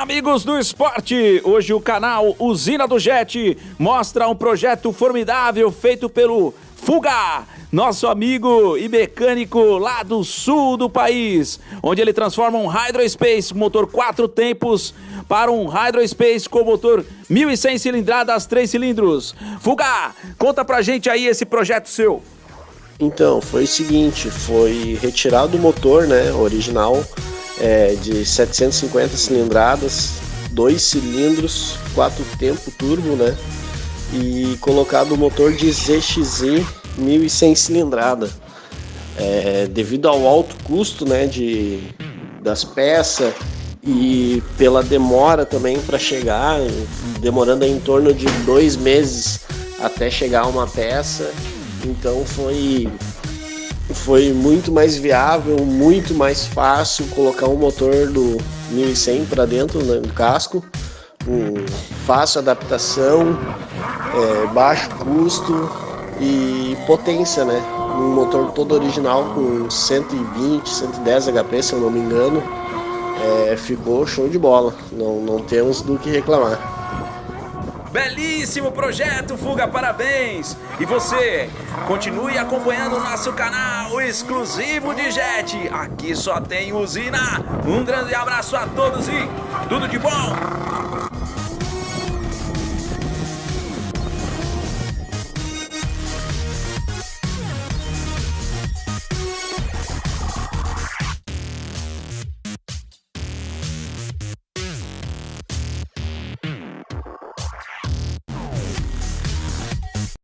Amigos do esporte, hoje o canal Usina do Jet mostra um projeto formidável feito pelo Fuga, nosso amigo e mecânico lá do sul do país, onde ele transforma um Hydrospace motor quatro tempos para um Hydrospace com motor 1100 cilindradas, três cilindros. Fuga, conta pra gente aí esse projeto seu. Então, foi o seguinte, foi retirado o motor, né, original, é, de 750 cilindradas, dois cilindros, quatro tempo turbo, né, e colocado o motor de ZXi 1100 cilindrada. É, devido ao alto custo, né, de, das peças e pela demora também para chegar, demorando em torno de dois meses até chegar uma peça, então foi foi muito mais viável, muito mais fácil colocar um motor do 1100 para dentro né, do casco, um fácil adaptação, é, baixo custo e potência, né? Um motor todo original com 120, 110 HP, se eu não me engano, é, ficou show de bola. Não, não temos do que reclamar. Belíssimo projeto, Fuga, parabéns! E você, continue acompanhando o nosso canal exclusivo de Jet. Aqui só tem usina. Um grande abraço a todos e tudo de bom!